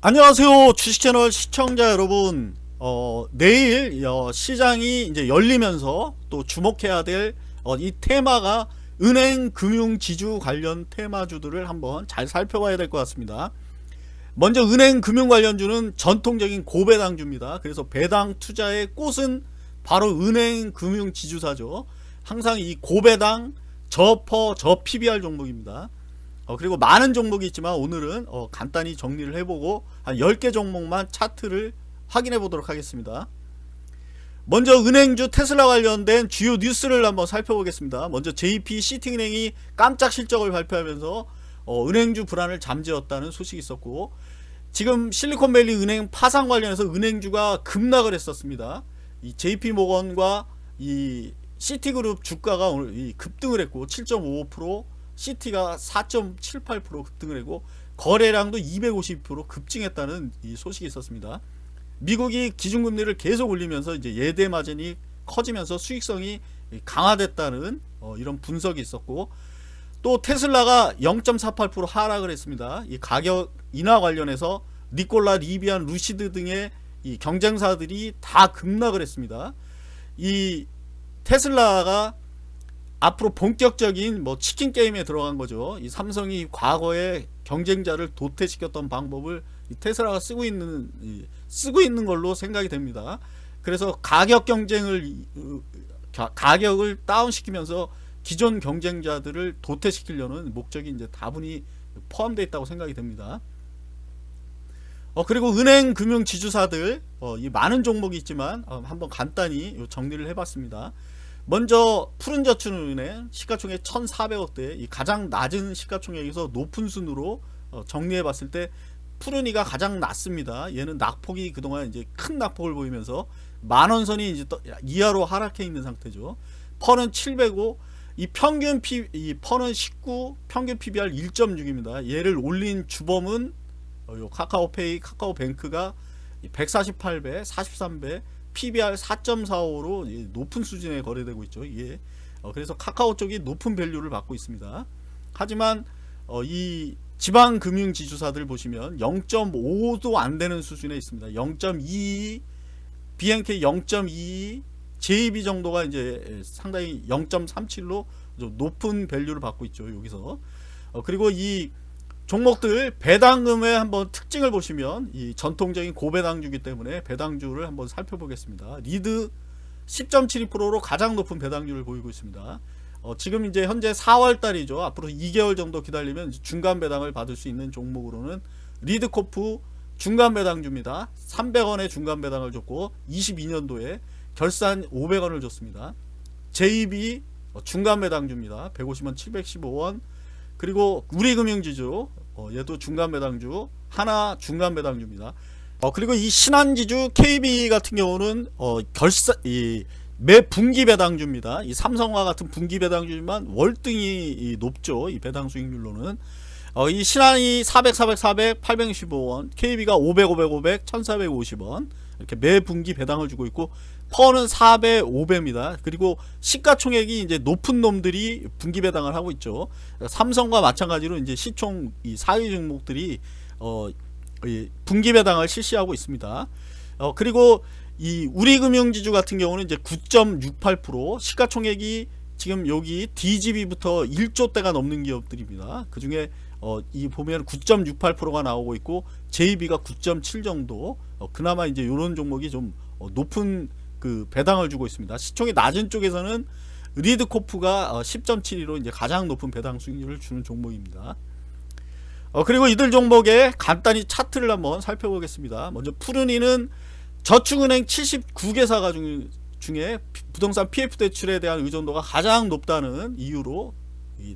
안녕하세요 주식채널 시청자 여러분. 어, 내일 어, 시장이 이제 열리면서 또 주목해야 될이 어, 테마가 은행 금융 지주 관련 테마주들을 한번 잘 살펴봐야 될 것 같습니다. 먼저 은행 금융 관련주는 전통적인 고배당주입니다. 그래서 배당 투자의 꽃은 바로 은행 금융 지주사죠. 항상 이 고배당 저퍼 저 PBR 종목입니다 어, 그리고 많은 종목이 있지만 오늘은 어, 간단히 정리를 해보고 한 10개 종목만 차트를 확인해 보도록 하겠습니다. 먼저 은행주 테슬라 관련된 주요 뉴스를 한번 살펴보겠습니다. 먼저 JP 시티은행이 깜짝 실적을 발표하면서 어, 은행주 불안을 잠재웠다는 소식이 있었고 지금 실리콘밸리 은행 파산 관련해서 은행주가 급락을 했었습니다. 이 JP모건과 이 시티그룹 주가가 오늘 급등을 했고 7.55% 시티가 4.78% 급등을 하고 거래량도 250% 급증했다는 이 소식이 있었습니다. 미국이 기준금리를 계속 올리면서 이제 예대 마진이 커지면서 수익성이 강화됐다는 어 이런 분석이 있었고 또 테슬라가 0.48% 하락을 했습니다. 이 가격 인하 관련해서 니콜라, 리비안, 루시드 등의 이 경쟁사들이 다 급락을 했습니다. 이 테슬라가 앞으로 본격적인 뭐 치킨 게임에 들어간 거죠. 이 삼성이 과거에 경쟁자를 도태시켰던 방법을 테슬라가 쓰고 있는 쓰고 있는 걸로 생각이 됩니다. 그래서 가격 경쟁을 가격을 다운시키면서 기존 경쟁자들을 도태시키려는 목적이 이제 다분히 포함되어 있다고 생각이 됩니다. 어, 그리고 은행 금융 지주사들 어, 이 많은 종목이 있지만 어, 한번 간단히 정리를 해봤습니다. 먼저 푸른 저축은행 시가총액 1400억대 이 가장 낮은 시가총액에서 높은 순으로 어, 정리해 봤을 때 푸른이가 가장 낮습니다 얘는 낙폭이 그동안 이제 큰 낙폭을 보이면서 만원선이 이제 이하로 하락해 있는 상태죠 펀은 705, 이 평균 P, 이 펀은 19, 평균 PBR 1.6입니다. 얘를 올린 주범은 어, 요 카카오페이, 카카오뱅크가 148배, 43배, PBR 4.45로 높은 수준에 거래되고 있죠. 이게 어, 그래서 카카오 쪽이 높은 밸류를 받고 있습니다. 하지만 어, 이 지방 금융 지주사들 보시면 0.5도 안 되는 수준에 있습니다. 0.2 BNK 0.2 JB 정도가 이제 상당히 0.37로 높은 밸류를 받고 있죠. 여기서 어, 그리고 이 종목들 배당금의 한번 특징을 보시면 이 전통적인 고배당주기 때문에 배당주를 한번 살펴보겠습니다. 리드 10.72%로 가장 높은 배당률을 보이고 있습니다. 어, 지금 이제 현재 4월달이죠. 앞으로 2개월 정도 기다리면 중간 배당을 받을 수 있는 종목으로는 리드코프 중간 배당주입니다. 300원의 중간 배당을 줬고 22년도에 결산 500원을 줬습니다. JB 어, 중간 배당주입니다. 150원 715원 그리고 우리금융지주 어, 얘도 중간 배당주 하나 중간 배당주입니다. 어, 그리고 이 신한지주 KB 같은 경우는 어, 결사 이, 매 분기 배당주입니다. 이 삼성과 같은 분기 배당주지만 월등히 높죠 이 배당 수익률로는. 어, 이 신한이 400 400 400 815원 KB가 500 500 500 1450원 이렇게 매 분기 배당을 주고 있고 퍼는 4배 5배입니다. 그리고 시가총액이 이제 높은 놈들이 분기 배당을 하고 있죠. 삼성과 마찬가지로 이제 시총 이 4위 종목들이 어 분기 배당을 실시하고 있습니다. 어 그리고 이 우리금융지주 같은 경우는 이제 9.68% 시가총액이 지금 여기 DGB부터 1조대가 넘는 기업들입니다 그 중에 어, 이 보면 9.68%가 나오고 있고 JB가 9.7 정도 어, 그나마 이제 이런 종목이 좀 어, 높은 그 배당을 주고 있습니다. 시총이 낮은 쪽에서는 리드코프가 어, 10.72로 이제 가장 높은 배당 수익률을 주는 종목입니다. 어, 그리고 이들 종목의 간단히 차트를 한번 살펴보겠습니다. 먼저 푸른이는 저축은행 79개사가 중, 중에 부동산 PF 대출에 대한 의존도가 가장 높다는 이유로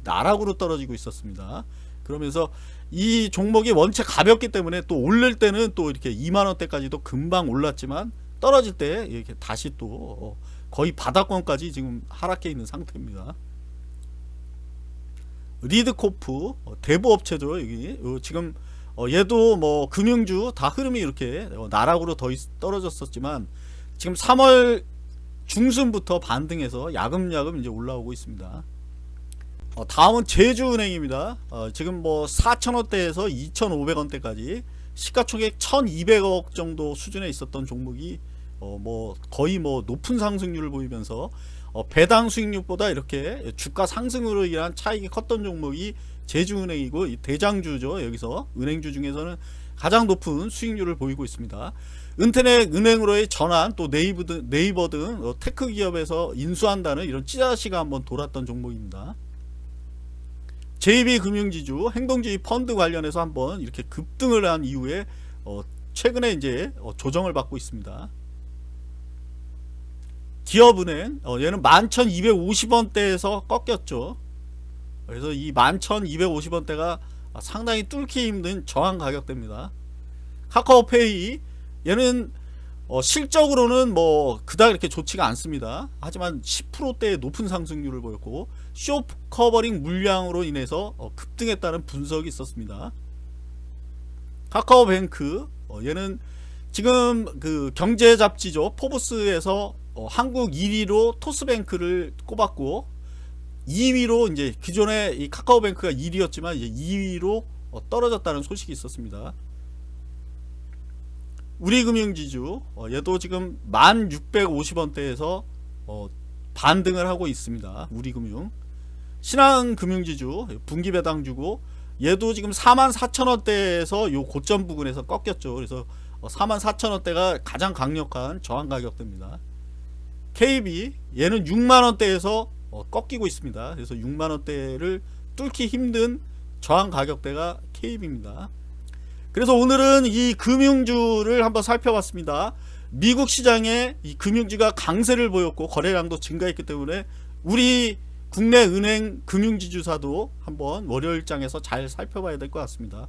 나락으로 떨어지고 있었습니다. 그러면서 이 종목이 원체 가볍기 때문에 또 올릴 때는 또 이렇게 2만원대까지도 금방 올랐지만 떨어질 때 이렇게 다시 또 어, 거의 바닥권까지 지금 하락해 있는 상태입니다. 리드코프 어, 대부업체죠 여기 지금 어, 얘도 뭐 금융주 다 흐름이 이렇게 나락으로 더 떨어졌었지만 지금 3월 중순부터 반등해서 야금야금 이제 올라오고 있습니다. 다음은 제주은행입니다. 지금 뭐 4천원대에서 2,500원대까지 시가총액 1200억 정도 수준에 있었던 종목이 어 뭐 거의 뭐 높은 상승률을 보이면서 어 배당 수익률보다 이렇게 주가 상승으로 인한 차익이 컸던 종목이 제주은행이고 이 대장주죠. 여기서 은행주 중에서는 가장 높은 수익률을 보이고 있습니다. 인터넷 은행으로의 전환 또 네이버 등, 네이버 등 어, tech 기업에서 인수한다는 이런 찌라시가 한번 돌았던 종목입니다. JB금융지주 행동주의 펀드 관련해서 한번 이렇게 급등을 한 이후에 어, 최근에 이제 어, 조정을 받고 있습니다. 기업은행 어, 얘는 11,250원대에서 꺾였죠. 그래서 이 11,250원대가 상당히 뚫기 힘든 저항 가격대입니다. 카카오페이 얘는 어, 실적으로는 뭐 그닥 이렇게 좋지가 않습니다. 하지만 10%대의 높은 상승률을 보였고 short covering 물량으로 인해서 어, 급등했다는 분석이 있었습니다. 카카오뱅크 어, 얘는 지금 그 경제 잡지죠 포브스에서 어, 한국 1위로 토스뱅크를 꼽았고 2위로 이제 기존에 이 카카오뱅크가 1위였지만 이제 2위로 어, 떨어졌다는 소식이 있었습니다. 우리금융지주 어, 얘도 지금 1650원대에서 어, 반등을 하고 있습니다. 우리금융 신한금융지주 분기배당 주고 얘도 지금 44,000원대에서 요 고점 부근에서 꺾였죠. 그래서 어, 44,000원대가 가장 강력한 저항 가격대입니다. KB 얘는 6만원대에서 어, 꺾이고 있습니다. 그래서 6만원대를 뚫기 힘든 저항 가격대가 KB입니다. 그래서 오늘은 이 금융주를 한번 살펴봤습니다. 미국 시장에 이 금융주가 강세를 보였고 거래량도 증가했기 때문에 우리 국내 은행 금융지주사도 한번 월요일장에서 잘 살펴봐야 될 것 같습니다.